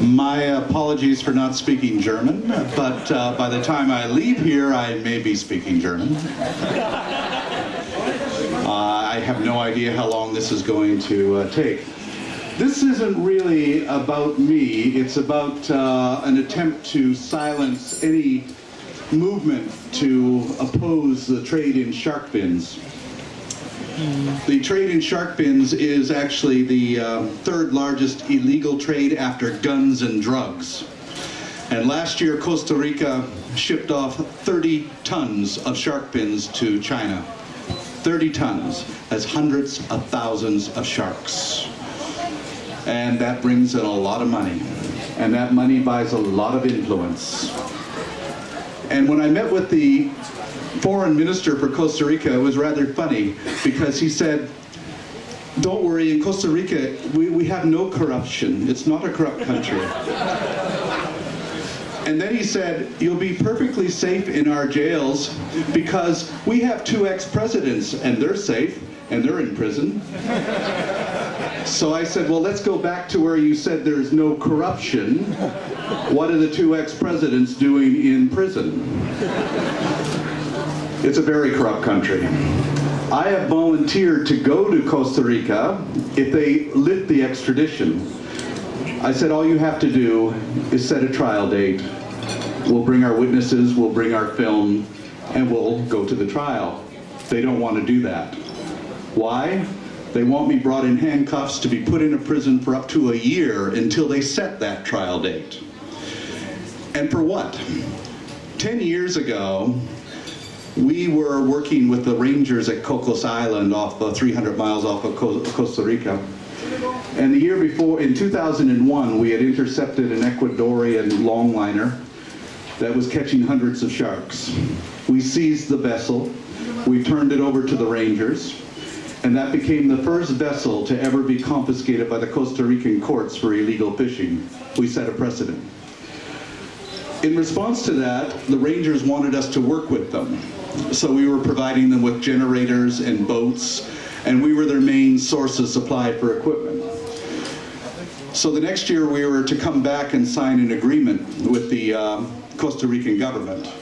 My apologies for not speaking German, but uh, by the time I leave here, I may be speaking German. Uh, I have no idea how long this is going to uh, take. This isn't really about me, it's about uh, an attempt to silence any movement to oppose the trade in shark fins. The trade in shark fins is actually the um, third largest illegal trade after guns and drugs. And last year, Costa Rica shipped off 30 tons of shark fins to China. 30 tons. That's hundreds of thousands of sharks. And that brings in a lot of money. And that money buys a lot of influence. And when I met with the foreign minister for Costa Rica, was rather funny because he said, don't worry, in Costa Rica, we, we have no corruption. It's not a corrupt country. And then he said, you'll be perfectly safe in our jails because we have two ex-presidents and they're safe and they're in prison. So I said, well, let's go back to where you said there's no corruption. What are the two ex-presidents doing in prison? It's a very corrupt country. I have volunteered to go to Costa Rica if they lift the extradition. I said, all you have to do is set a trial date. We'll bring our witnesses, we'll bring our film, and we'll go to the trial. They don't want to do that. Why? They want me brought in handcuffs to be put in a prison for up to a year until they set that trial date. And for what? 10 years ago, we were working with the rangers at Cocos Island off uh, 300 miles off of Costa Rica. And the year before, in 2001, we had intercepted an Ecuadorian longliner that was catching hundreds of sharks. We seized the vessel, we turned it over to the rangers, and that became the first vessel to ever be confiscated by the Costa Rican courts for illegal fishing. We set a precedent. In response to that, the rangers wanted us to work with them. So we were providing them with generators and boats, and we were their main source of supply for equipment. So the next year we were to come back and sign an agreement with the uh, Costa Rican government.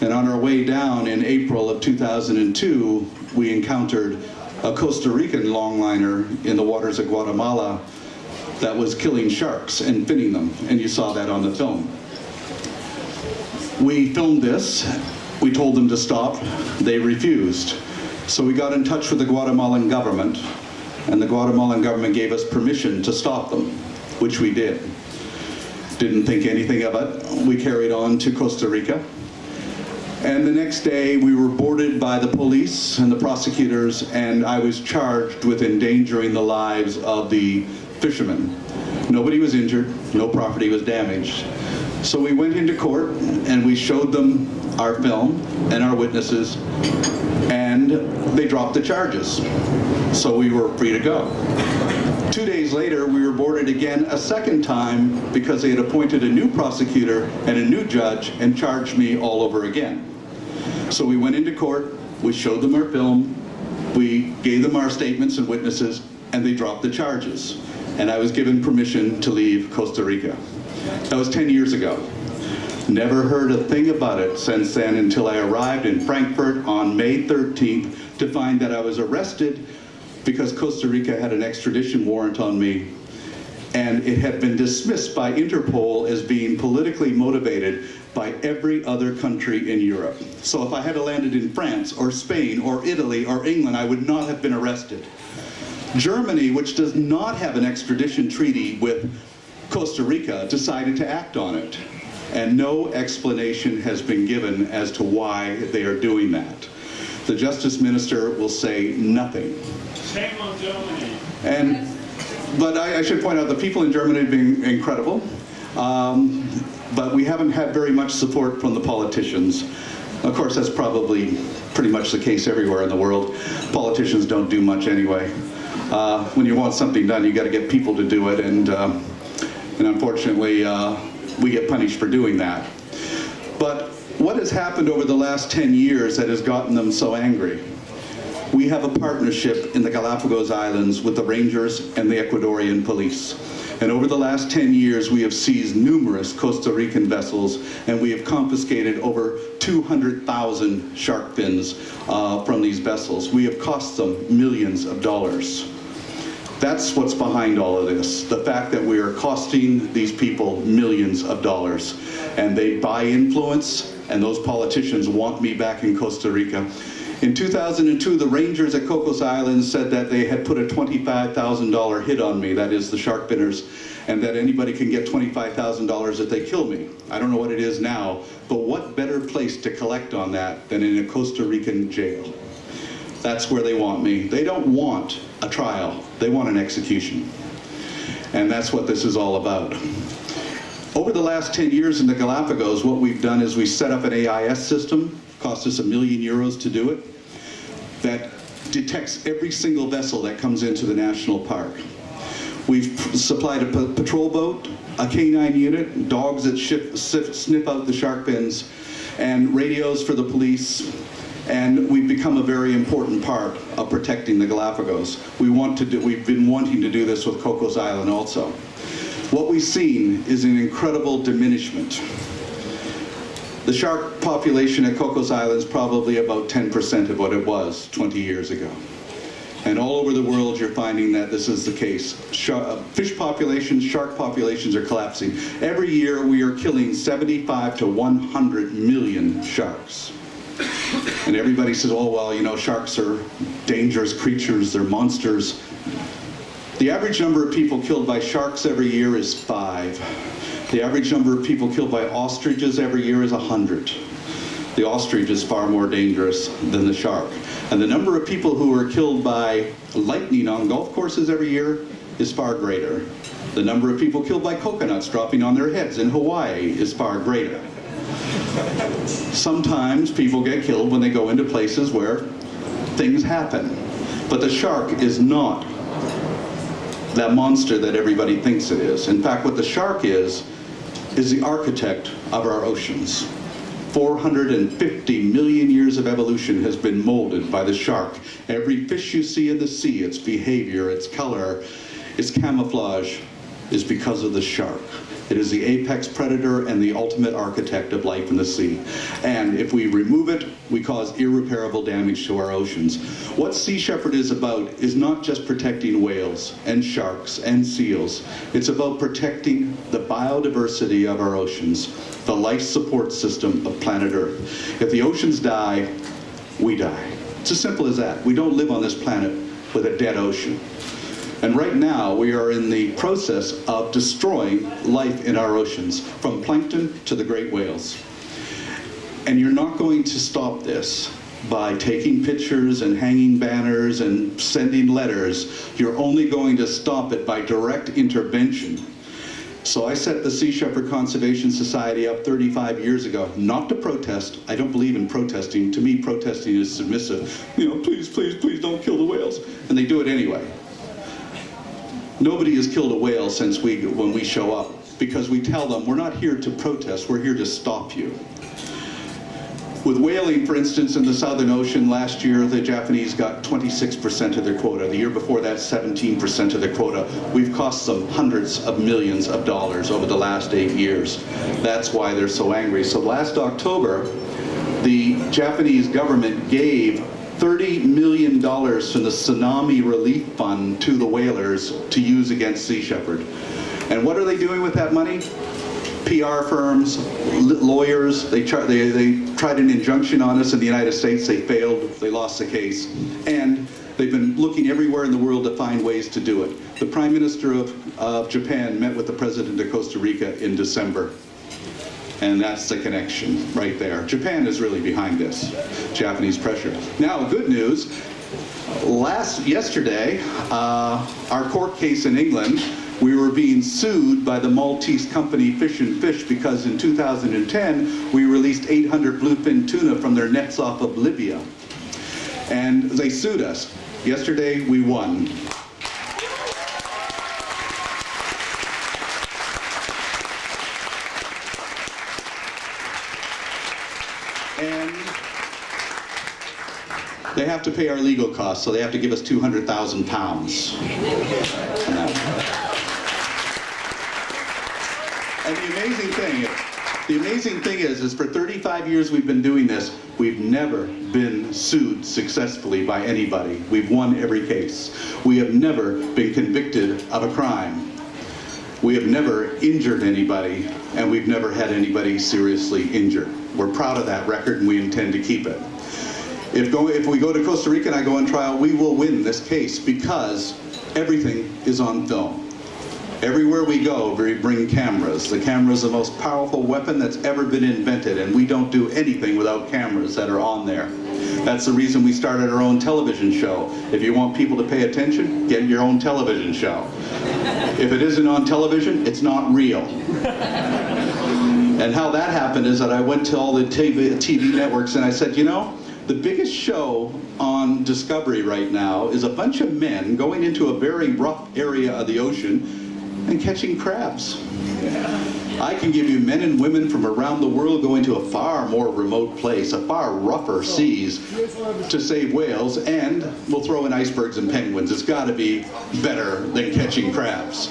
And on our way down in April of 2002, we encountered a Costa Rican longliner in the waters of Guatemala that was killing sharks and finning them, and you saw that on the film. We filmed this, we told them to stop, they refused. So we got in touch with the Guatemalan government, and the Guatemalan government gave us permission to stop them, which we did. Didn't think anything of it. We carried on to Costa Rica. And the next day we were boarded by the police and the prosecutors and I was charged with endangering the lives of the fishermen. Nobody was injured, no property was damaged. So we went into court and we showed them our film and our witnesses and they dropped the charges. So we were free to go. Two days later, we were boarded again a second time because they had appointed a new prosecutor and a new judge and charged me all over again. So we went into court, we showed them our film, we gave them our statements and witnesses, and they dropped the charges. And I was given permission to leave Costa Rica. That was 10 years ago. Never heard a thing about it since then until I arrived in Frankfurt on May 13th to find that I was arrested because Costa Rica had an extradition warrant on me and it had been dismissed by Interpol as being politically motivated by every other country in Europe. So if I had landed in France or Spain or Italy or England, I would not have been arrested. Germany, which does not have an extradition treaty with Costa Rica, decided to act on it and no explanation has been given as to why they are doing that. The Justice Minister will say nothing. Shame on Germany. And, but I, I should point out the people in Germany have been incredible, um, but we haven't had very much support from the politicians. Of course, that's probably pretty much the case everywhere in the world. Politicians don't do much anyway. Uh, when you want something done, you got to get people to do it, and, uh, and unfortunately, uh, we get punished for doing that. But what has happened over the last 10 years that has gotten them so angry? We have a partnership in the Galapagos Islands with the Rangers and the Ecuadorian police. And over the last 10 years, we have seized numerous Costa Rican vessels and we have confiscated over 200,000 shark fins uh, from these vessels. We have cost them millions of dollars. That's what's behind all of this, the fact that we are costing these people millions of dollars. And they buy influence, and those politicians want me back in Costa Rica. In 2002, the rangers at Cocos Island said that they had put a $25,000 hit on me, that is the shark finners, and that anybody can get $25,000 if they kill me. I don't know what it is now, but what better place to collect on that than in a Costa Rican jail? That's where they want me. They don't want a trial, they want an execution. And that's what this is all about. Over the last 10 years in the Galapagos, what we've done is we set up an AIS system, cost us a million euros to do it, that detects every single vessel that comes into the national park. We've supplied a patrol boat, a canine unit, dogs that sniff out the shark fins, and radios for the police, and we've become a very important part of protecting the Galapagos. We want to do, we've been wanting to do this with Cocos Island also. What we've seen is an incredible diminishment. The shark population at Cocos Island is probably about 10% of what it was 20 years ago. And all over the world, you're finding that this is the case. Uh, fish populations, shark populations are collapsing. Every year, we are killing 75 to 100 million sharks. And everybody says, oh, well, you know, sharks are dangerous creatures, they're monsters. The average number of people killed by sharks every year is five. The average number of people killed by ostriches every year is 100. The ostrich is far more dangerous than the shark. And the number of people who are killed by lightning on golf courses every year is far greater. The number of people killed by coconuts dropping on their heads in Hawaii is far greater. Sometimes people get killed when they go into places where things happen. But the shark is not that monster that everybody thinks it is. In fact, what the shark is, is the architect of our oceans. 450 million years of evolution has been molded by the shark. Every fish you see in the sea, its behavior, its color, its camouflage, is because of the shark. It is the apex predator and the ultimate architect of life in the sea. And if we remove it, we cause irreparable damage to our oceans. What Sea Shepherd is about is not just protecting whales and sharks and seals. It's about protecting the biodiversity of our oceans, the life support system of planet Earth. If the oceans die, we die. It's as simple as that. We don't live on this planet with a dead ocean. And right now, we are in the process of destroying life in our oceans, from plankton to the great whales. And you're not going to stop this by taking pictures and hanging banners and sending letters. You're only going to stop it by direct intervention. So I set the Sea Shepherd Conservation Society up 35 years ago, not to protest. I don't believe in protesting. To me, protesting is submissive. You know, please, please, please don't kill the whales. And they do it anyway. Nobody has killed a whale since we, when we show up, because we tell them, we're not here to protest, we're here to stop you. With whaling, for instance, in the Southern Ocean last year, the Japanese got 26% of their quota. The year before that, 17% of their quota. We've cost them hundreds of millions of dollars over the last eight years. That's why they're so angry. So last October, the Japanese government gave $30 million from the Tsunami Relief Fund to the whalers to use against Sea Shepherd. And what are they doing with that money? PR firms, lawyers, they, they, they tried an injunction on us in the United States, they failed, they lost the case. And they've been looking everywhere in the world to find ways to do it. The Prime Minister of, of Japan met with the President of Costa Rica in December. And that's the connection right there. Japan is really behind this, Japanese pressure. Now, good news, last, yesterday, uh, our court case in England, we were being sued by the Maltese company Fish and Fish because in 2010, we released 800 bluefin tuna from their nets off of Libya. And they sued us. Yesterday, we won. And they have to pay our legal costs, so they have to give us 200,000 pounds. And the amazing thing, the amazing thing is, is for 35 years we've been doing this, we've never been sued successfully by anybody. We've won every case. We have never been convicted of a crime. We have never injured anybody, and we've never had anybody seriously injured. We're proud of that record, and we intend to keep it. If, go, if we go to Costa Rica and I go on trial, we will win this case because everything is on film. Everywhere we go, we bring cameras. The camera is the most powerful weapon that's ever been invented, and we don't do anything without cameras that are on there. That's the reason we started our own television show. If you want people to pay attention, get your own television show. If it isn't on television, it's not real. And how that happened is that I went to all the TV, TV networks and I said, you know, the biggest show on Discovery right now is a bunch of men going into a very rough area of the ocean and catching crabs. I can give you men and women from around the world going to a far more remote place, a far rougher seas to save whales, and we'll throw in icebergs and penguins. It's got to be better than catching crabs.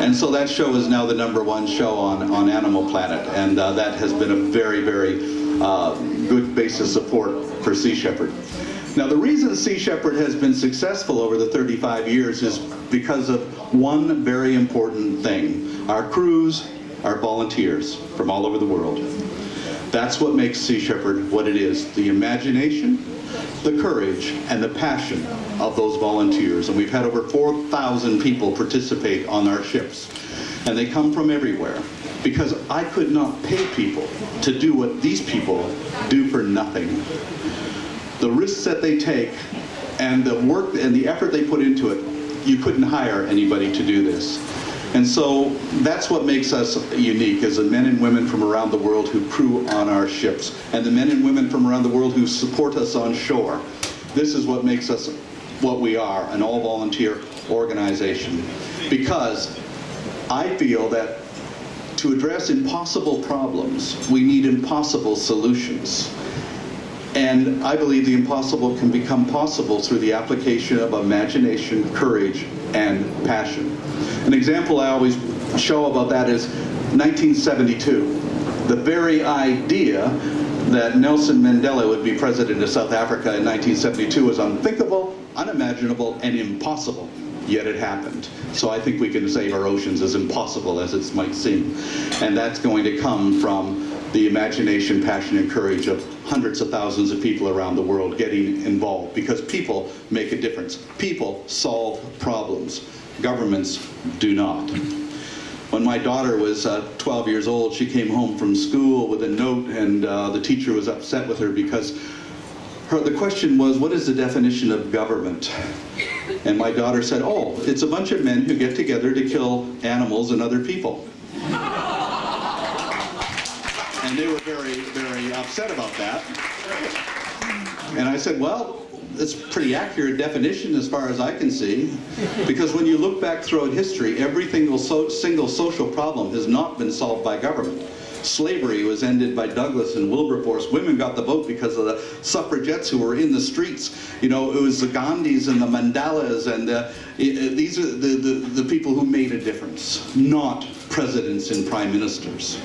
And so that show is now the number one show on, on Animal Planet, and uh, that has been a very, very uh, good base of support for Sea Shepherd. Now, the reason Sea Shepherd has been successful over the 35 years is because of one very important thing. Our crews are volunteers from all over the world. That's what makes Sea Shepherd what it is. The imagination, the courage, and the passion of those volunteers. And we've had over 4,000 people participate on our ships. And they come from everywhere. Because I could not pay people to do what these people do for nothing the risks that they take and the work and the effort they put into it, you couldn't hire anybody to do this. And so that's what makes us unique is the men and women from around the world who crew on our ships and the men and women from around the world who support us on shore. This is what makes us what we are, an all-volunteer organization. Because I feel that to address impossible problems, we need impossible solutions. And I believe the impossible can become possible through the application of imagination, courage, and passion. An example I always show about that is 1972. The very idea that Nelson Mandela would be president of South Africa in 1972 was unthinkable, unimaginable, and impossible. Yet it happened. So I think we can save our oceans as impossible as it might seem. And that's going to come from the imagination, passion, and courage of hundreds of thousands of people around the world getting involved because people make a difference. People solve problems. Governments do not. When my daughter was uh, 12 years old, she came home from school with a note and uh, the teacher was upset with her because her, the question was, what is the definition of government? And my daughter said, oh, it's a bunch of men who get together to kill animals and other people. And they were very, very upset about that. And I said, well, it's a pretty accurate definition as far as I can see. Because when you look back throughout history, every single, so, single social problem has not been solved by government. Slavery was ended by Douglass and Wilberforce. Women got the vote because of the suffragettes who were in the streets. You know, it was the Gandhis and the Mandelas and the, these are the, the, the people who made a difference, not presidents and prime ministers.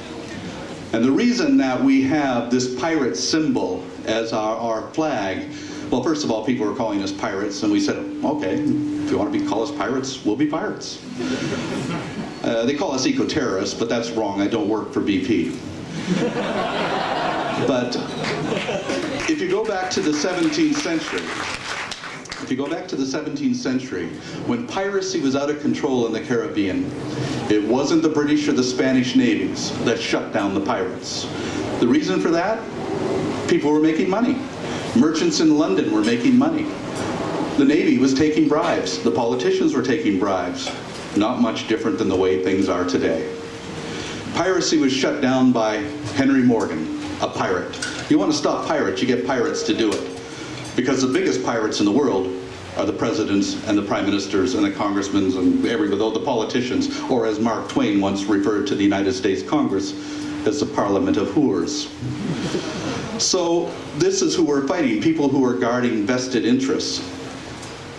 And the reason that we have this pirate symbol as our, our flag, well, first of all, people were calling us pirates, and we said, okay, if you want to be call us pirates, we'll be pirates. Uh, they call us eco-terrorists, but that's wrong. I don't work for BP. but if you go back to the 17th century, if you go back to the 17th century, when piracy was out of control in the Caribbean, it wasn't the British or the Spanish navies that shut down the pirates. The reason for that? People were making money. Merchants in London were making money. The Navy was taking bribes. The politicians were taking bribes. Not much different than the way things are today. Piracy was shut down by Henry Morgan, a pirate. You want to stop pirates, you get pirates to do it. Because the biggest pirates in the world are the presidents and the prime ministers and the congressmen and everybody, the politicians, or as Mark Twain once referred to the United States Congress, as the parliament of whores. So this is who we're fighting, people who are guarding vested interests.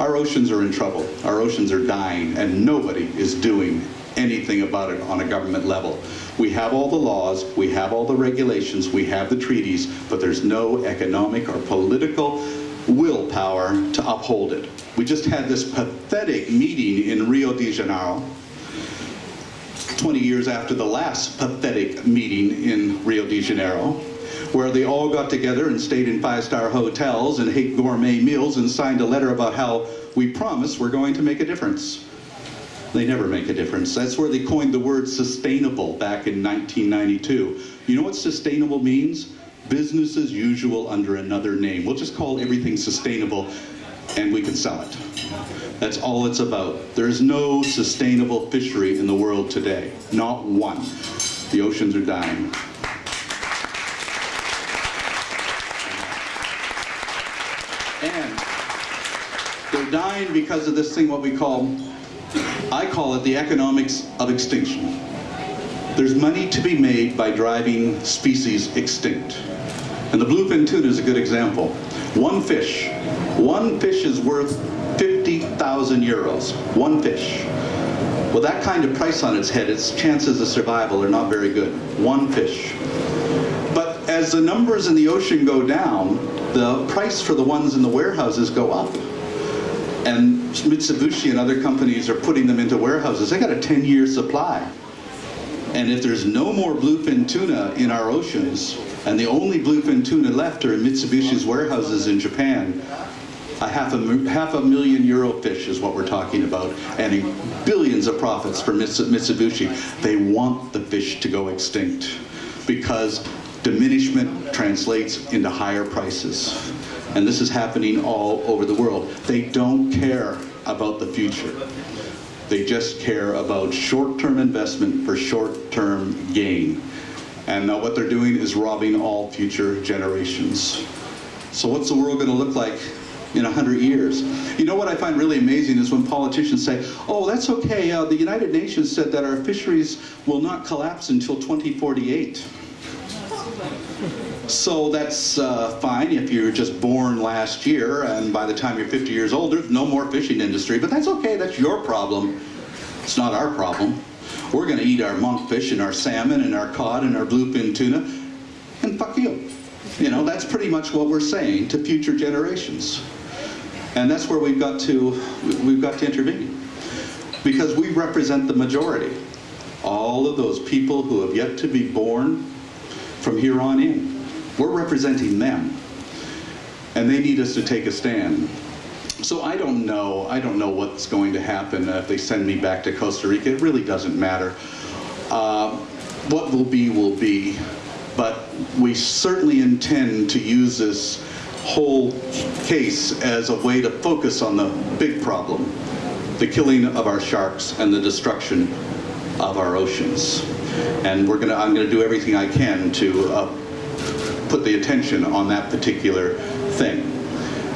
Our oceans are in trouble. Our oceans are dying, and nobody is doing anything about it on a government level. We have all the laws, we have all the regulations, we have the treaties, but there's no economic or political willpower to uphold it. We just had this pathetic meeting in Rio de Janeiro, 20 years after the last pathetic meeting in Rio de Janeiro, where they all got together and stayed in five-star hotels and ate gourmet meals and signed a letter about how we promise we're going to make a difference. They never make a difference. That's where they coined the word sustainable back in 1992. You know what sustainable means? Business as usual under another name. We'll just call everything sustainable and we can sell it. That's all it's about. There's no sustainable fishery in the world today. Not one. The oceans are dying. And they're dying because of this thing what we call, I call it the economics of extinction. There's money to be made by driving species extinct. And the bluefin tuna is a good example. One fish, one fish is worth 50,000 euros. One fish. With that kind of price on its head, its chances of survival are not very good. One fish. As the numbers in the ocean go down, the price for the ones in the warehouses go up. And Mitsubishi and other companies are putting them into warehouses. They got a 10-year supply. And if there's no more bluefin tuna in our oceans, and the only bluefin tuna left are in Mitsubishi's warehouses in Japan, a half a, half a million euro fish is what we're talking about, and billions of profits for Mitsubishi. They want the fish to go extinct because diminishment translates into higher prices. And this is happening all over the world. They don't care about the future. They just care about short-term investment for short-term gain. And now what they're doing is robbing all future generations. So what's the world going to look like in 100 years? You know what I find really amazing is when politicians say, oh, that's okay, uh, the United Nations said that our fisheries will not collapse until 2048. So that's uh, fine if you're just born last year and by the time you're 50 years old, there's no more fishing industry, but that's okay, that's your problem. It's not our problem. We're gonna eat our monkfish and our salmon and our cod and our bluefin tuna, and fuck you. You know, that's pretty much what we're saying to future generations. And that's where we've got to, we've got to intervene. Because we represent the majority. All of those people who have yet to be born from here on in. We're representing them. And they need us to take a stand. So I don't know, I don't know what's going to happen if they send me back to Costa Rica. It really doesn't matter. Uh, what will be, will be. But we certainly intend to use this whole case as a way to focus on the big problem, the killing of our sharks and the destruction of our oceans. And we're gonna, I'm gonna do everything I can to uh, put the attention on that particular thing.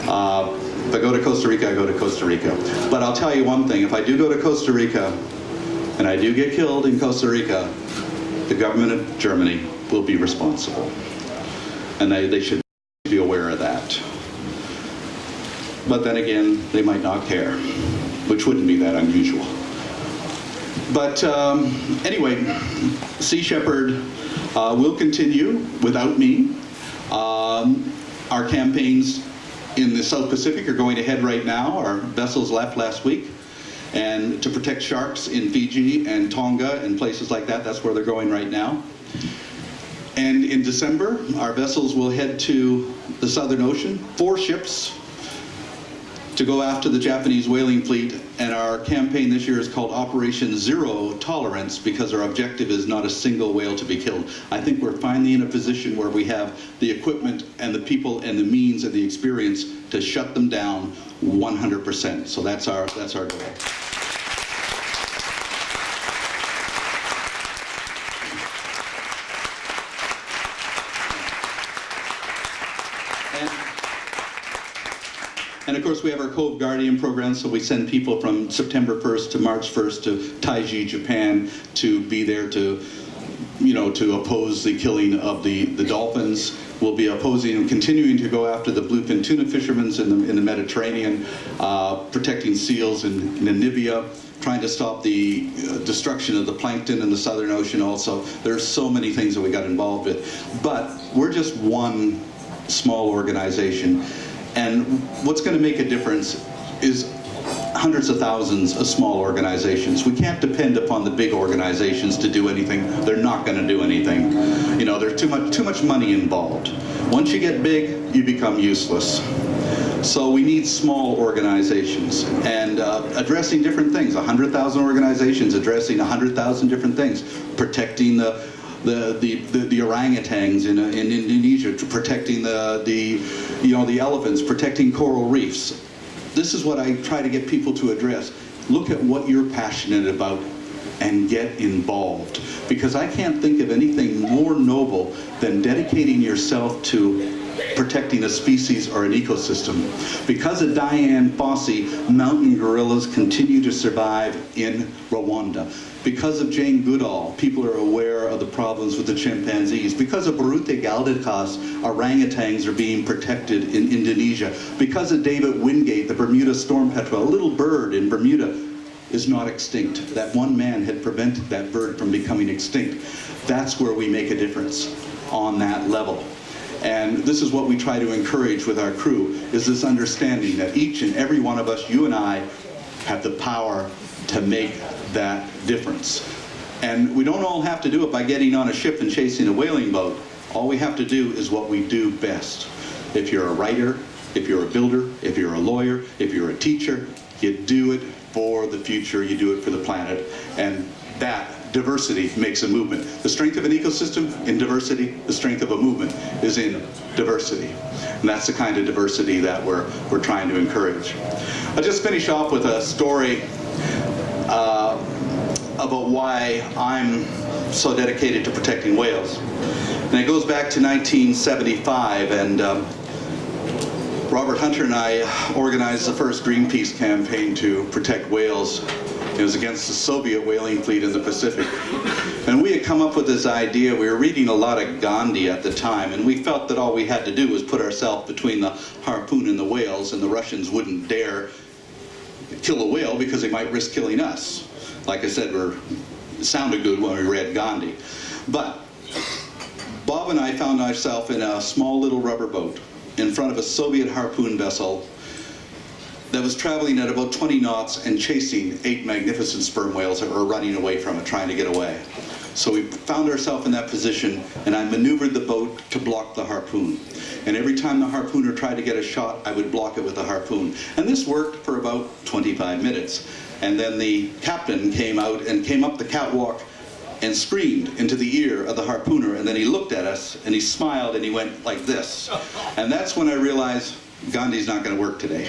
Uh, if I go to Costa Rica, I go to Costa Rica. But I'll tell you one thing, if I do go to Costa Rica, and I do get killed in Costa Rica, the government of Germany will be responsible. And they, they should be aware of that. But then again, they might not care, which wouldn't be that unusual. But um, anyway, Sea Shepherd uh, will continue without me. Um, our campaigns in the South Pacific are going ahead right now. Our vessels left last week. And to protect sharks in Fiji and Tonga and places like that, that's where they're going right now. And in December, our vessels will head to the Southern Ocean, four ships, to go after the Japanese whaling fleet. And our campaign this year is called Operation Zero Tolerance because our objective is not a single whale to be killed. I think we're finally in a position where we have the equipment and the people and the means and the experience to shut them down 100%. So that's our, that's our goal. Course, we have our Cove Guardian program, so we send people from September 1st to March 1st to Taiji, Japan, to be there to, you know, to oppose the killing of the, the dolphins. We'll be opposing and continuing to go after the bluefin tuna fishermen in the, in the Mediterranean, uh, protecting seals in Namibia, trying to stop the uh, destruction of the plankton in the Southern Ocean also. There's so many things that we got involved with. But we're just one small organization. And what's going to make a difference is hundreds of thousands of small organizations. We can't depend upon the big organizations to do anything. They're not going to do anything. You know, there's too much too much money involved. Once you get big, you become useless. So we need small organizations and uh, addressing different things. 100,000 organizations addressing 100,000 different things, protecting the the, the, the, the orangutans in, uh, in Indonesia, protecting the, the, you know, the elephants, protecting coral reefs, this is what I try to get people to address. Look at what you're passionate about and get involved. Because I can't think of anything more noble than dedicating yourself to protecting a species or an ecosystem. Because of Dian Fossey, mountain gorillas continue to survive in Rwanda. Because of Jane Goodall, people are aware of the problems with the chimpanzees. Because of Biruté Galdikas, orangutans are being protected in Indonesia. Because of David Wingate, the Bermuda storm petrel, a little bird in Bermuda, is not extinct. That one man had prevented that bird from becoming extinct. That's where we make a difference on that level. And this is what we try to encourage with our crew, is this understanding that each and every one of us, you and I, have the power to make that difference. And we don't all have to do it by getting on a ship and chasing a whaling boat. All we have to do is what we do best. If you're a writer, if you're a builder, if you're a lawyer, if you're a teacher, you do it for the future, you do it for the planet, and that diversity makes a movement. The strength of an ecosystem in diversity, the strength of a movement is in diversity. And that's the kind of diversity that we're, we're trying to encourage. I'll just finish off with a story about why I'm so dedicated to protecting whales. And it goes back to 1975 and um, Robert Hunter and I organized the first Greenpeace campaign to protect whales. It was against the Soviet whaling fleet in the Pacific. And we had come up with this idea, we were reading a lot of Gandhi at the time, and we felt that all we had to do was put ourselves between the harpoon and the whales, and the Russians wouldn't dare kill a whale because they might risk killing us. Like I said, we're, sounded good when we read Gandhi. But Bob and I found ourselves in a small little rubber boat in front of a Soviet harpoon vessel that was traveling at about 20 knots and chasing eight magnificent sperm whales that were running away from it, trying to get away. So we found ourselves in that position, and I maneuvered the boat to block the harpoon. And every time the harpooner tried to get a shot, I would block it with the harpoon. And this worked for about 25 minutes. And then the captain came out and came up the catwalk and screamed into the ear of the harpooner and then he looked at us and he smiled and he went like this. And that's when I realized Gandhi's not going to work today.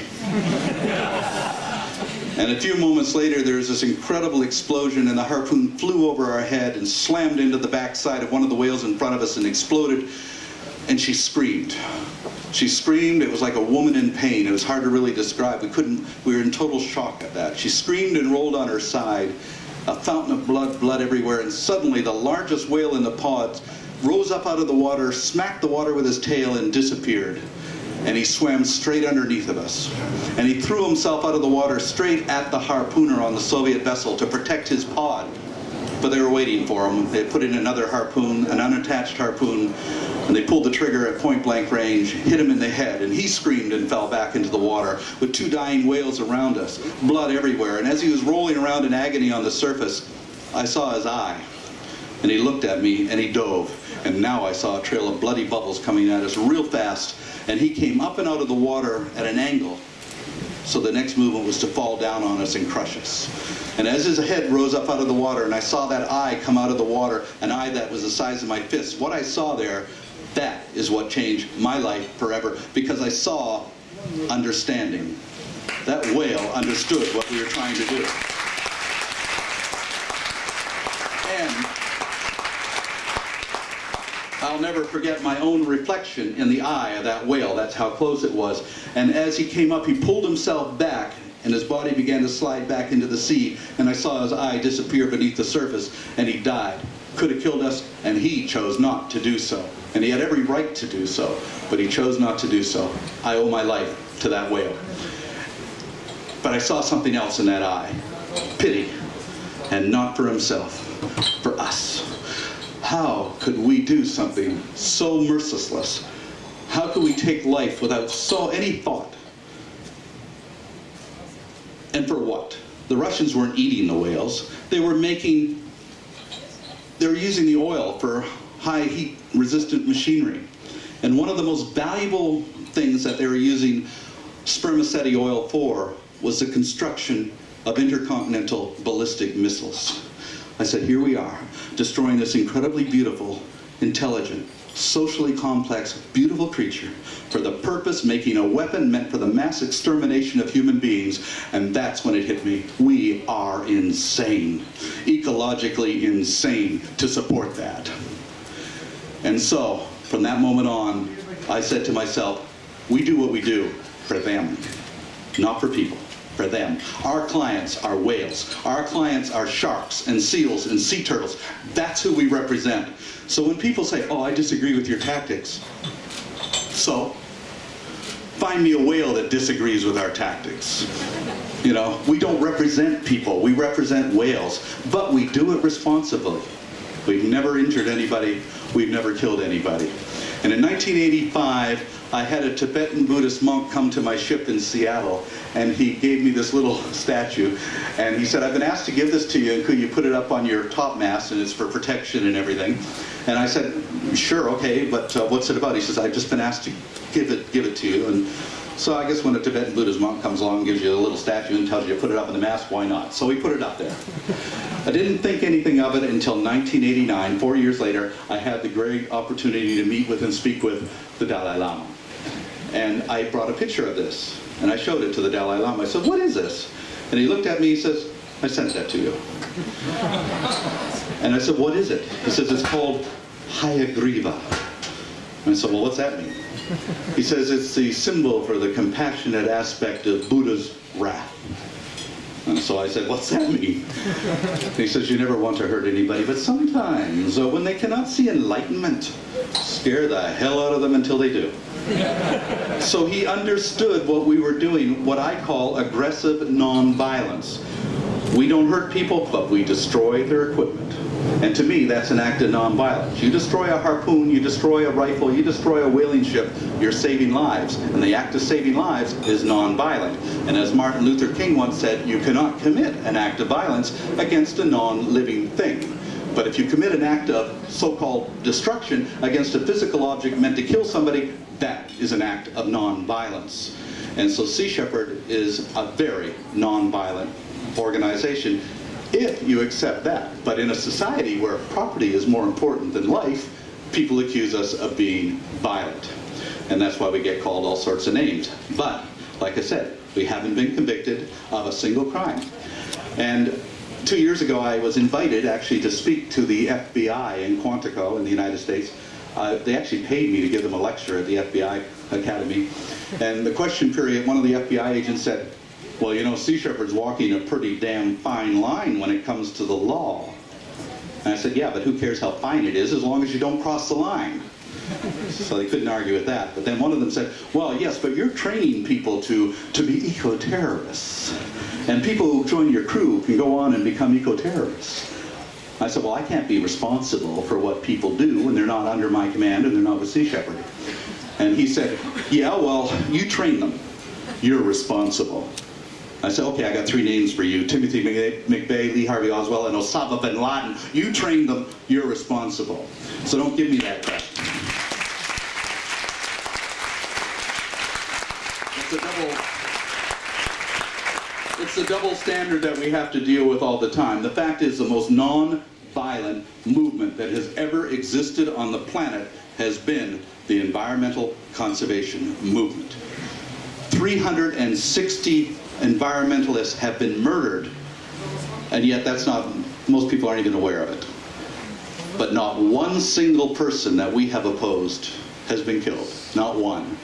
and a few moments later there was this incredible explosion and the harpoon flew over our head and slammed into the backside of one of the whales in front of us and exploded and she screamed. She screamed, it was like a woman in pain. It was hard to really describe. We couldn't, we were in total shock at that. She screamed and rolled on her side a fountain of blood, blood everywhere, and suddenly the largest whale in the pods rose up out of the water, smacked the water with his tail, and disappeared. And he swam straight underneath of us. And he threw himself out of the water straight at the harpooner on the Soviet vessel to protect his pod. But they were waiting for him. They put in another harpoon, an unattached harpoon, and they pulled the trigger at point blank range, hit him in the head, and he screamed and fell back into the water with two dying whales around us, blood everywhere. And as he was rolling around in agony on the surface, I saw his eye. And he looked at me and he dove. And now I saw a trail of bloody bubbles coming at us real fast. And he came up and out of the water at an angle. So the next movement was to fall down on us and crush us. And as his head rose up out of the water, and I saw that eye come out of the water, an eye that was the size of my fist, what I saw there that is what changed my life forever because I saw understanding. That whale understood what we were trying to do. And I'll never forget my own reflection in the eye of that whale. That's how close it was. And as he came up, he pulled himself back and his body began to slide back into the sea and I saw his eye disappear beneath the surface and he died. could have killed us, and he chose not to do so. And he had every right to do so, but he chose not to do so. I owe my life to that whale. But I saw something else in that eye pity, and not for himself, for us. How could we do something so merciless? How could we take life without so any thought? And for what? The Russians weren't eating the whales. They were making, they were using the oil for high heat resistant machinery. And one of the most valuable things that they were using spermaceti oil for was the construction of intercontinental ballistic missiles. I said, here we are, destroying this incredibly beautiful, intelligent, socially complex, beautiful creature for the purpose making a weapon meant for the mass extermination of human beings. And that's when it hit me. We are insane, ecologically insane to support that. And so, from that moment on, I said to myself, we do what we do for them, not for people, for them. Our clients are whales. Our clients are sharks and seals and sea turtles. That's who we represent. So when people say, oh, I disagree with your tactics, so find me a whale that disagrees with our tactics. You know, we don't represent people, we represent whales, but we do it responsibly. We've never injured anybody, we've never killed anybody. And in 1985, I had a Tibetan Buddhist monk come to my ship in Seattle, and he gave me this little statue, and he said, I've been asked to give this to you, and could you put it up on your top mast, and it's for protection and everything. And I said, sure, okay, but uh, what's it about? He says, I've just been asked to give it, give it to you. And so I guess when a Tibetan Buddhist monk comes along and gives you a little statue and tells you to put it up in the mast, why not? So we put it up there. I didn't think anything of it until 1989, four years later, I had the great opportunity to meet with and speak with the Dalai Lama. And I brought a picture of this, and I showed it to the Dalai Lama. I said, what is this? And he looked at me, he says, I sent that to you. And I said, what is it? He says, it's called Hayagriva. And I said, well, what's that mean? He says, it's the symbol for the compassionate aspect of Buddha's wrath. And so I said, what's that mean? he says, you never want to hurt anybody, but sometimes uh, when they cannot see enlightenment, scare the hell out of them until they do. so he understood what we were doing, what I call aggressive nonviolence. We don't hurt people, but we destroy their equipment. And to me, that's an act of nonviolence. You destroy a harpoon, you destroy a rifle, you destroy a whaling ship, you're saving lives. And the act of saving lives is nonviolent. And as Martin Luther King once said, you cannot commit an act of violence against a non-living thing. But if you commit an act of so-called destruction against a physical object meant to kill somebody, that is an act of nonviolence. And so Sea Shepherd is a very nonviolent organization if you accept that. But in a society where property is more important than life, people accuse us of being violent. And that's why we get called all sorts of names. But, like I said, we haven't been convicted of a single crime. And two years ago, I was invited actually to speak to the FBI in Quantico in the United States. Uh, they actually paid me to give them a lecture at the FBI Academy. And the question period, one of the FBI agents said, well, you know, Sea Shepherd's walking a pretty damn fine line when it comes to the law. And I said, yeah, but who cares how fine it is as long as you don't cross the line. So they couldn't argue with that. But then one of them said, well, yes, but you're training people to, to be eco-terrorists. And people who join your crew can go on and become eco-terrorists. I said, well, I can't be responsible for what people do when they're not under my command and they're not with Sea Shepherd. And he said, yeah, well, you train them. You're responsible. I said, okay, I got three names for you. Timothy McVeigh, Lee Harvey Oswald, and Osama bin Laden. You trained them, you're responsible. So don't give me that crap. It's a double, it's the double standard that we have to deal with all the time. The fact is the most non-violent movement that has ever existed on the planet has been the environmental conservation movement. 360 environmentalists have been murdered, and yet that's not, most people aren't even aware of it. But not one single person that we have opposed has been killed, not one.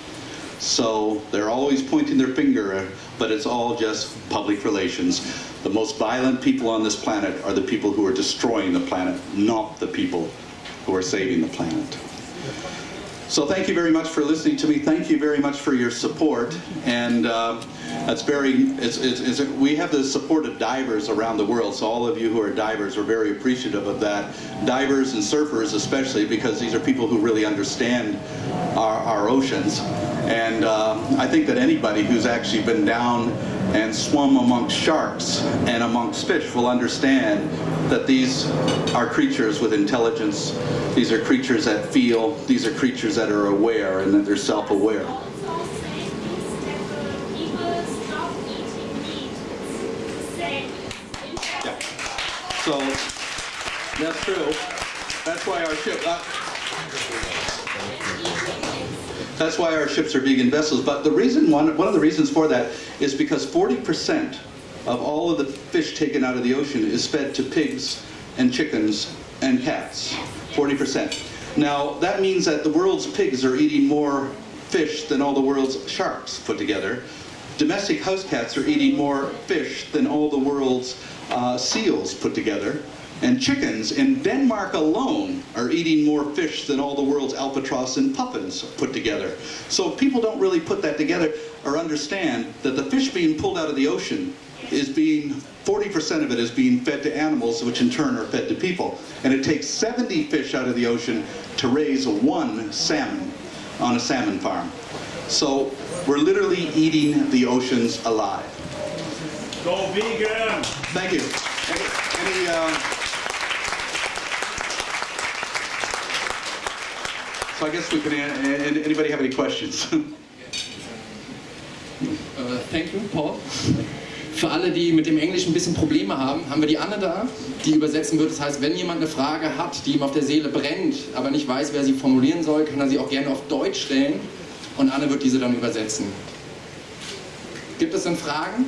So they're always pointing their finger, but it's all just public relations. The most violent people on this planet are the people who are destroying the planet, not the people who are saving the planet. So thank you very much for listening to me. Thank you very much for your support. And uh, that's very, it's, it's, it's, we have the support of divers around the world. So all of you who are divers are very appreciative of that. Divers and surfers especially because these are people who really understand our, our oceans. And uh, I think that anybody who's actually been down and swum amongst sharks and amongst fish will understand that these are creatures with intelligence. These are creatures that feel. These are creatures that are aware and that they're self-aware. So that's true. That's why our ship. Uh, that's why our ships are vegan vessels. But the reason one one of the reasons for that is because 40% of all of the fish taken out of the ocean is fed to pigs and chickens and cats. 40%. Now that means that the world's pigs are eating more fish than all the world's sharks put together. Domestic house cats are eating more fish than all the world's uh, seals put together. And chickens in Denmark alone are eating more fish than all the world's albatross and puffins put together. So people don't really put that together or understand that the fish being pulled out of the ocean is being 40% of it is being fed to animals, which in turn are fed to people. And it takes 70 fish out of the ocean to raise one salmon on a salmon farm. So we're literally eating the oceans alive. Go vegan! Thank you. Any, any, uh, so I guess we can, uh, anybody have any questions? Äh, thank you, Paul. Für alle, die mit dem Englisch ein bisschen Probleme haben, haben wir die Anne da, die übersetzen wird. Das heißt, wenn jemand eine Frage hat, die ihm auf der Seele brennt, aber nicht weiß, wer sie formulieren soll, kann er sie auch gerne auf Deutsch stellen und Anne wird diese dann übersetzen. Gibt es denn Fragen?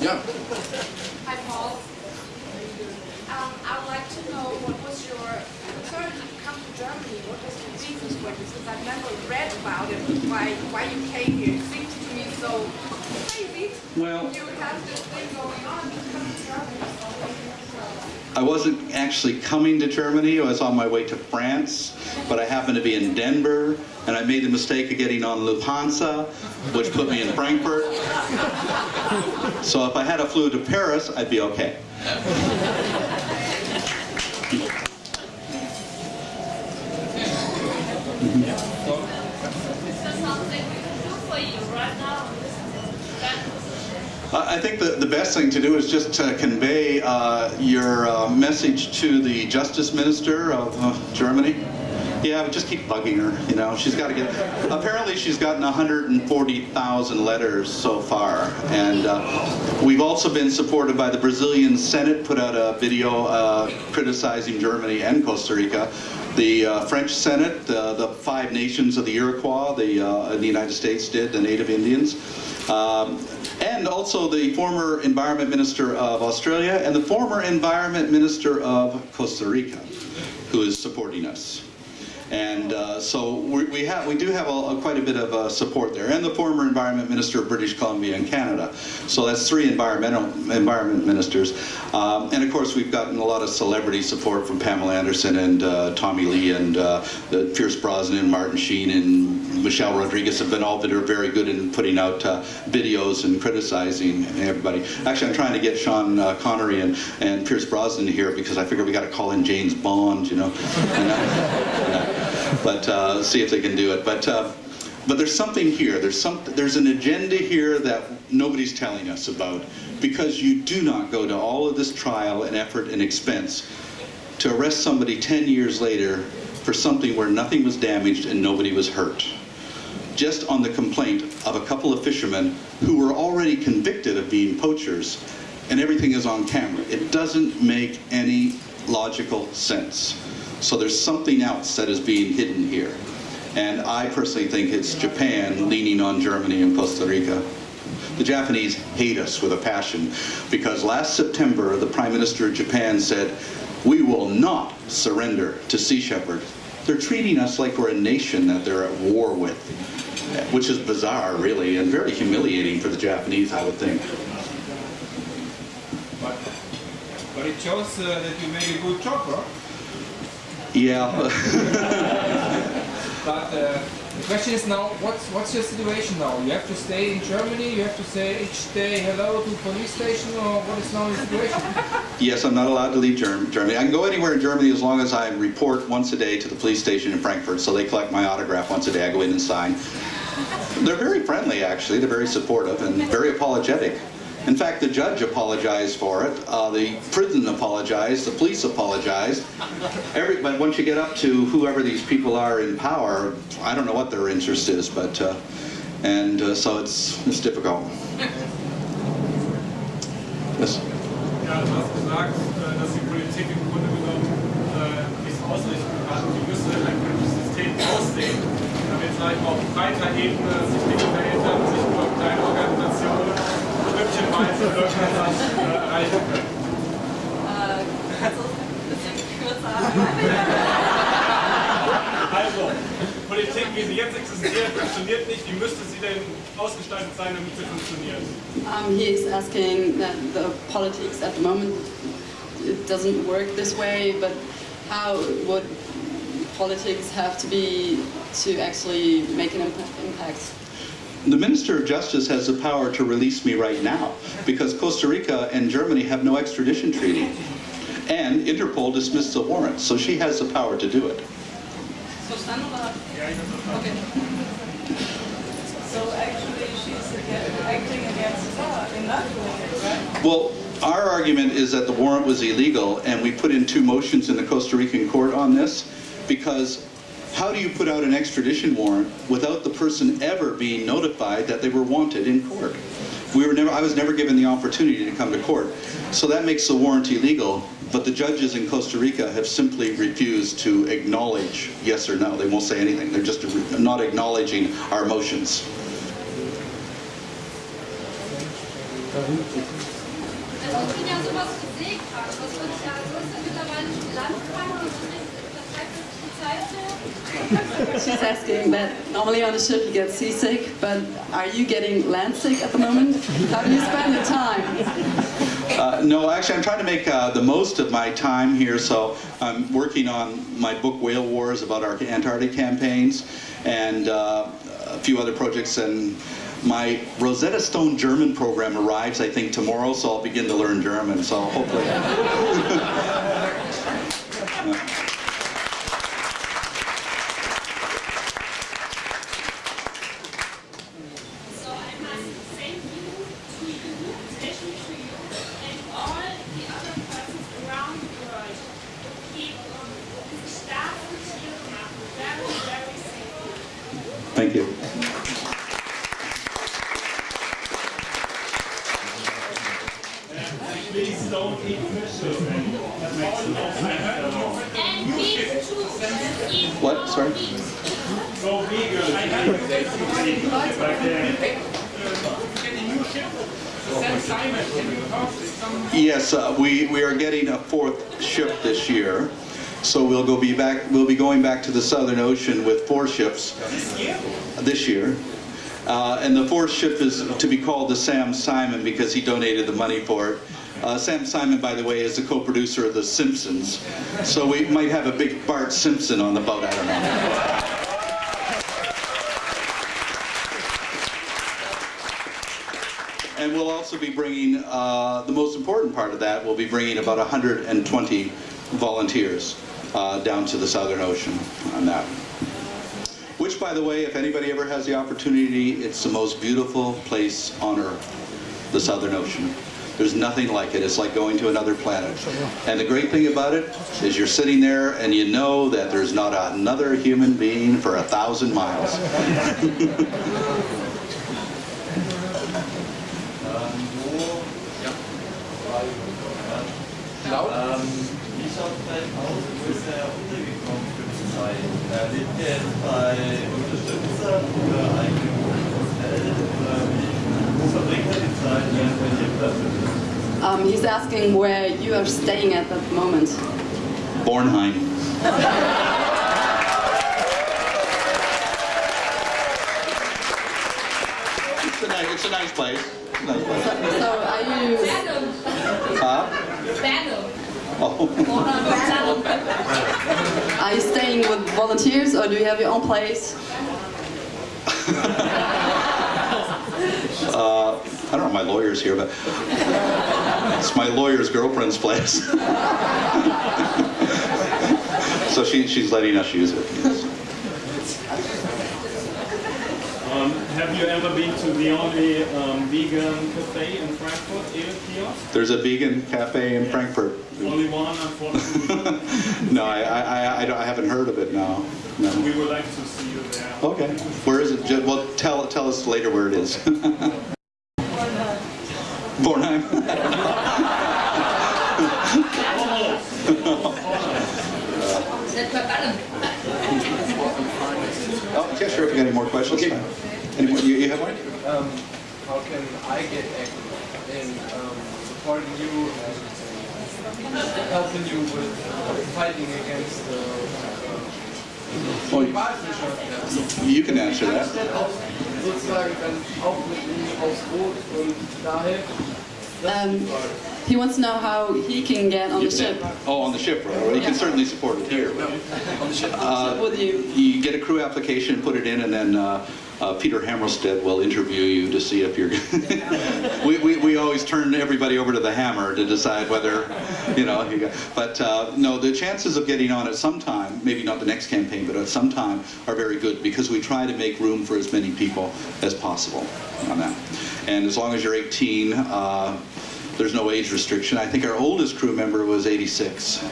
Ja. Hi, Paul. Um, I would like to know what was your concern to come to Germany? What was the reasons for this? Because I've never read about it. Why, why you came here? It seems to me so crazy. Well- you have this thing going on. You come to Germany. So I wasn't actually coming to Germany, I was on my way to France, but I happened to be in Denver, and I made the mistake of getting on Lufthansa, which put me in Frankfurt. So if I had a flew to Paris, I'd be okay. I I think the, the best thing to do is just to convey uh, your uh, message to the Justice Minister of uh, Germany. Yeah, but just keep bugging her, you know. She's got to get, apparently she's gotten 140,000 letters so far. And uh, we've also been supported by the Brazilian Senate, put out a video uh, criticizing Germany and Costa Rica. The uh, French Senate, uh, the five nations of the Iroquois, the, uh, the United States did, the Native Indians. Um, and also the former Environment Minister of Australia and the former Environment Minister of Costa Rica, who is supporting us. And uh, so we, we have, we do have a, a quite a bit of uh, support there, and the former Environment Minister of British Columbia and Canada. So that's three environmental environment ministers, um, and of course we've gotten a lot of celebrity support from Pamela Anderson and uh, Tommy Lee and uh, the Pierce Brosnan, and Martin Sheen, and Michelle Rodriguez have been all that are very good in putting out uh, videos and criticizing everybody. Actually, I'm trying to get Sean uh, Connery and, and Pierce Brosnan here because I figure we got to call in James Bond, you know. And, but uh, see if they can do it. But uh, but there's something here. There's some. There's an agenda here that nobody's telling us about because you do not go to all of this trial and effort and expense to arrest somebody 10 years later for something where nothing was damaged and nobody was hurt. Just on the complaint of a couple of fishermen who were already convicted of being poachers and everything is on camera. It doesn't make any logical sense. So there's something else that is being hidden here. And I personally think it's Japan leaning on Germany and Costa Rica. The Japanese hate us with a passion because last September the Prime Minister of Japan said, we will not surrender to Sea Shepherd. They're treating us like we're a nation that they're at war with. which is bizarre, really, and very humiliating for the Japanese, I would think. But, but it shows uh, that you made a good huh? Yeah. But uh, the question is now, what's what's your situation now? You have to stay in Germany. You have to say each day hello to police station, or what is now the situation? yes, I'm not allowed to leave Germ- Germany. I can go anywhere in Germany as long as I report once a day to the police station in Frankfurt. So they collect my autograph once a day. I go in and sign. They're very friendly, actually. They're very supportive and very apologetic. In fact, the judge apologized for it. Uh, the prison apologized. The police apologized. Every, but once you get up to whoever these people are in power, I don't know what their interest is. But uh, and uh, so it's it's difficult. Yes. Ja, du hast gesagt, äh, dass die Politik im Grunde genommen äh, müsste ein politisches System aussehen, damit vielleicht auf breiter Ebene sich Dinge verändern, Also, Politik, wie sie jetzt existiert, funktioniert nicht. Wie müsste sie denn ausgestaltet sein, damit sie funktioniert? Um, he is asking that the politics at the moment it doesn't work this way, but how would politics have to be to actually make an impact? The Minister of Justice has the power to release me right now because Costa Rica and Germany have no extradition treaty. And Interpol dismissed the warrant, so she has the power to do it. Verstanden oder? Ja, ich hab's verstanden. Okay. So actually, she's acting against law in that it, right? Well, our argument is that the warrant was illegal, and we put in two motions in the Costa Rican court on this because how do you put out an extradition warrant without the person ever being notified that they were wanted in court? We were never, I was never given the opportunity to come to court. So that makes the warrant illegal, but the judges in Costa Rica have simply refused to acknowledge yes or no. They won't say anything. They're just not acknowledging our motions. She's asking that normally on a ship you get seasick, but are you getting landsick at the moment? How do you spend your time? Uh, no, actually, I'm trying to make uh, the most of my time here. So I'm working on my book Whale Wars about our Antarctic campaigns and uh, a few other projects. And my Rosetta Stone German program arrives, I think, tomorrow. So I'll begin to learn German. So hopefully. So I must thank you to you, especially to you, and all the other persons around the world who keep um, diese starken Tiere machen. Very, very safe. Thank you. Please don't eat fish. And beef too. What? Sorry? Go vegan. I? Yes, uh, we, we are getting a fourth ship this year. So we'll go be back. We'll be going back to the Southern Ocean with four ships this year. Uh, and the fourth ship is to be called the Sam Simon because he donated the money for it. Uh, Sam Simon, by the way, is the co-producer of The Simpsons. So we might have a big Bart Simpson on the boat. I don't know. And we'll also be bringing, uh, the most important part of that, we'll be bringing about 120 volunteers uh, down to the Southern Ocean on that. Which, by the way, if anybody ever has the opportunity, it's the most beautiful place on earth, the Southern Ocean. There's nothing like it. It's like going to another planet. And the great thing about it is you're sitting there and you know that there's not another human being for a thousand miles. Laut? Ähm, wie schaut es bei aus? Wo ist er untergekommen für die Zeit? Lebt er jetzt bei Unterstützern oder eigentlich im Hotel? Oder wie, wo verbringt er die Zeit, während er hier bleibt? Um, he's asking where you are staying at that moment. Bornheim. nice place. Nice place. So are you Venom. Huh? Oh. are you staying with volunteers or do you have your own place? Uh, I don't know, my lawyer's here, but it's my lawyer's girlfriend's place. so she, she's letting us use it. Um, have you ever been to the only um, vegan cafe in Frankfurt, Ale Kiosk? There's a vegan cafe in Frankfurt. Only one, unfortunately. No, I, I, I, I, haven't heard of it, no. no. we would like to see you there. Okay. Where is it? Well, tell, tell us later where it is. Bornheim. Oh, yeah, sure, if you got any more questions. Okay. Any more, you, you have one? um, how can I get active in um, supporting you and helping you with fighting against the uh, Wahlfischer? You can answer that. Auch sozusagen dann auch mit ihm aufs Boot und da helfen. Um, he wants to know how he can get on the ship Oh, on the ship, right? Well, you can certainly support it here. but- Uh, with you. You get a crew application, put it in, and then uh, uh, Peter Hammarstedt will interview you to see if you're. we, we, we always turn everybody over to the hammer to decide whether, you know. You got, but uh, no, the chances of getting on at some time, maybe not the next campaign, but at some time, are very good because we try to make room for as many people as possible on that. And as long as you're 18. Uh, there's no age restriction. I think our oldest crew member was 86.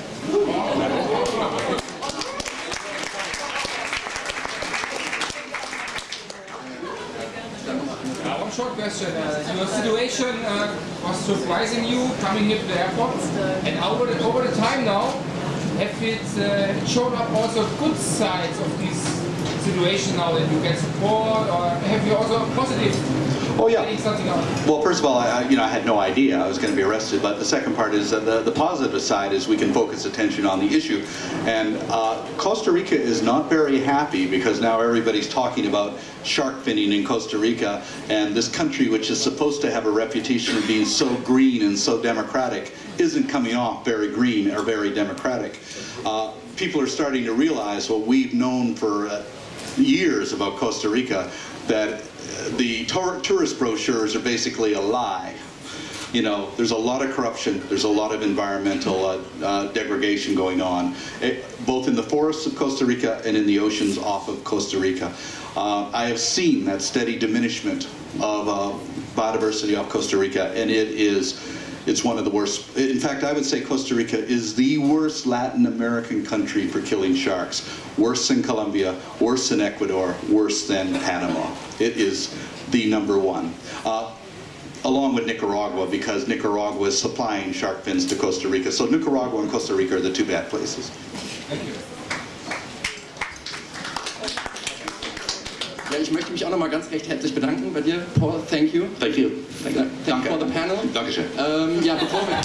Uh, one short question. Uh, your situation uh, was surprising you coming here to the airport, and over the, over the time now, have it, uh, shown up also good sides of this situation now that you get support, or have you also positive? Oh, yeah. Getting something out. Well, first of all, I, I- you know, I had no idea I was going to be arrested. But the second part is that the, the positive side is we can focus attention on the issue. And uh, Costa Rica is not very happy because now everybody's talking about shark finning in Costa Rica, and this country, which is supposed to have a reputation of being so green and so democratic, isn't coming off very green or very democratic. Uh, people are starting to realize what we've known for. Uh, years about Costa Rica that the tourist brochures are basically a lie. You know, there's a lot of corruption, there's a lot of environmental uh, uh, degradation going on, eh, both in the forests of Costa Rica and in the oceans off of Costa Rica. Uh, I have seen that steady diminishment of uh, biodiversity off Costa Rica, and it is it's one of the worst. In fact, I would say Costa Rica is the worst Latin American country for killing sharks. Worse than Colombia, worse than Ecuador, worse than Panama. It is the number one. Uh, along with Nicaragua, because Nicaragua is supplying shark fins to Costa Rica. So Nicaragua and Costa Rica are the two bad places. Thank you. Ich möchte mich auch nochmal ganz recht herzlich bedanken bei dir, Paul. Thank you. Thank you. Thank you for the panel. Dankeschön. Ähm, ja, bevor wir,